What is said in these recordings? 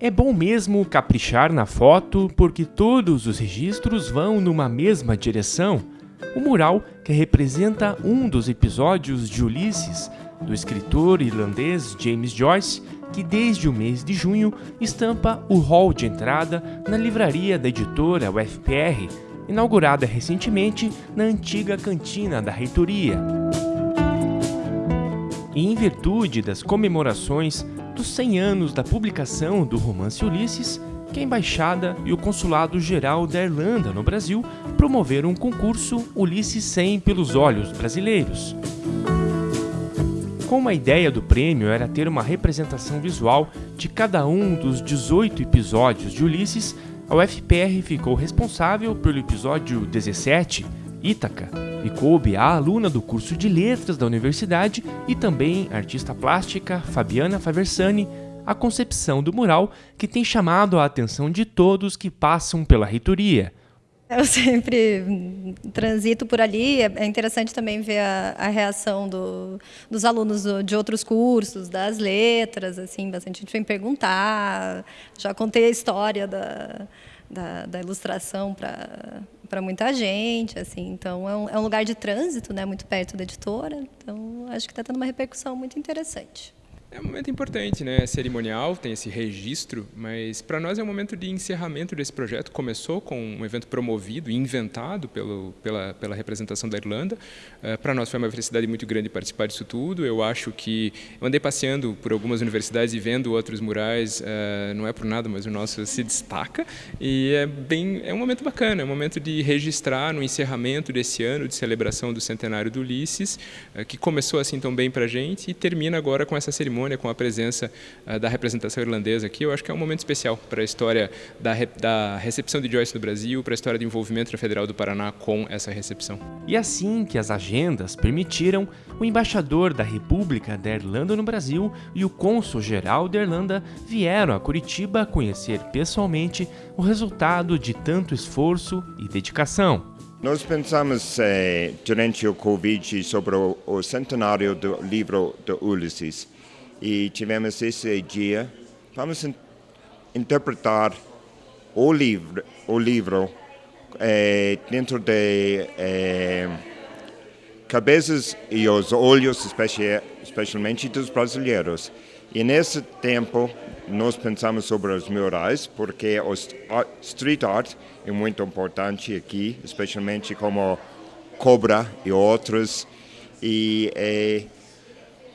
É bom mesmo caprichar na foto porque todos os registros vão numa mesma direção. O mural, que representa um dos episódios de Ulisses, do escritor irlandês James Joyce, que desde o mês de junho estampa o hall de entrada na livraria da editora UFPR, inaugurada recentemente na antiga cantina da reitoria. E em virtude das comemorações dos 100 anos da publicação do romance Ulisses, que a Embaixada e o Consulado Geral da Irlanda no Brasil promoveram um concurso Ulisses 100 pelos olhos brasileiros. Como a ideia do prêmio era ter uma representação visual de cada um dos 18 episódios de Ulisses, a UFPR ficou responsável pelo episódio 17, Ítaca, e coube à aluna do curso de letras da universidade e também artista plástica Fabiana Faversani a concepção do mural que tem chamado a atenção de todos que passam pela reitoria. Eu sempre transito por ali. É interessante também ver a, a reação do, dos alunos de outros cursos, das letras, assim, bastante gente vem perguntar. Já contei a história da, da, da ilustração para para muita gente, assim. Então é um, é um, lugar de trânsito, né, muito perto da editora. Então acho que está tendo uma repercussão muito interessante. É um momento importante, né? É cerimonial, tem esse registro, mas para nós é um momento de encerramento desse projeto. Começou com um evento promovido e inventado pelo, pela, pela representação da Irlanda. Uh, para nós foi uma felicidade muito grande participar disso tudo. Eu acho que eu andei passeando por algumas universidades e vendo outros murais, uh, não é por nada, mas o nosso se destaca e é bem, é um momento bacana, é um momento de registrar no encerramento desse ano de celebração do centenário do Ulisses, uh, que começou assim tão bem para a gente e termina agora com essa cerimônia cerimônia com a presença uh, da representação irlandesa aqui, eu acho que é um momento especial para a história da, re da recepção de Joyce no Brasil, para a história do envolvimento da Federal do Paraná com essa recepção. E assim que as agendas permitiram, o embaixador da República da Irlanda no Brasil e o cônsul-geral da Irlanda vieram a Curitiba conhecer pessoalmente o resultado de tanto esforço e dedicação. Nós pensamos eh, durante o Covid sobre o, o centenário do livro de Ulisses e tivemos esse dia. Vamos in interpretar o livro, o livro é, dentro de é, cabeças e os olhos, especialmente dos brasileiros. E nesse tempo, nós pensamos sobre os murais, porque o street art é muito importante aqui, especialmente como Cobra e outros. E é,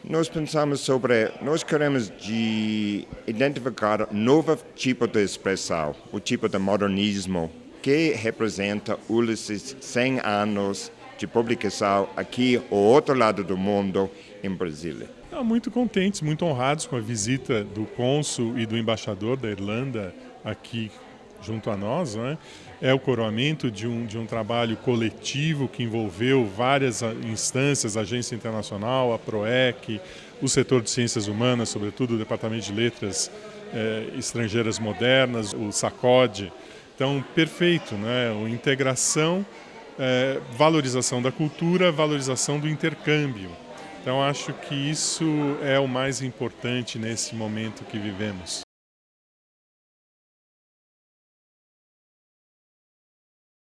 nós pensamos sobre, nós queremos de identificar novo tipo de expressão, o tipo de modernismo que representa Ulisses 100 anos de publicação aqui ao outro lado do mundo, em Brasília. Muito contentes, muito honrados com a visita do cônsul e do embaixador da Irlanda aqui junto a nós, né? é o coroamento de um, de um trabalho coletivo que envolveu várias instâncias, a Agência Internacional, a PROEC, o setor de ciências humanas, sobretudo o Departamento de Letras eh, Estrangeiras Modernas, o SACOD. Então, perfeito, né? O integração, eh, valorização da cultura, valorização do intercâmbio. Então, acho que isso é o mais importante nesse momento que vivemos.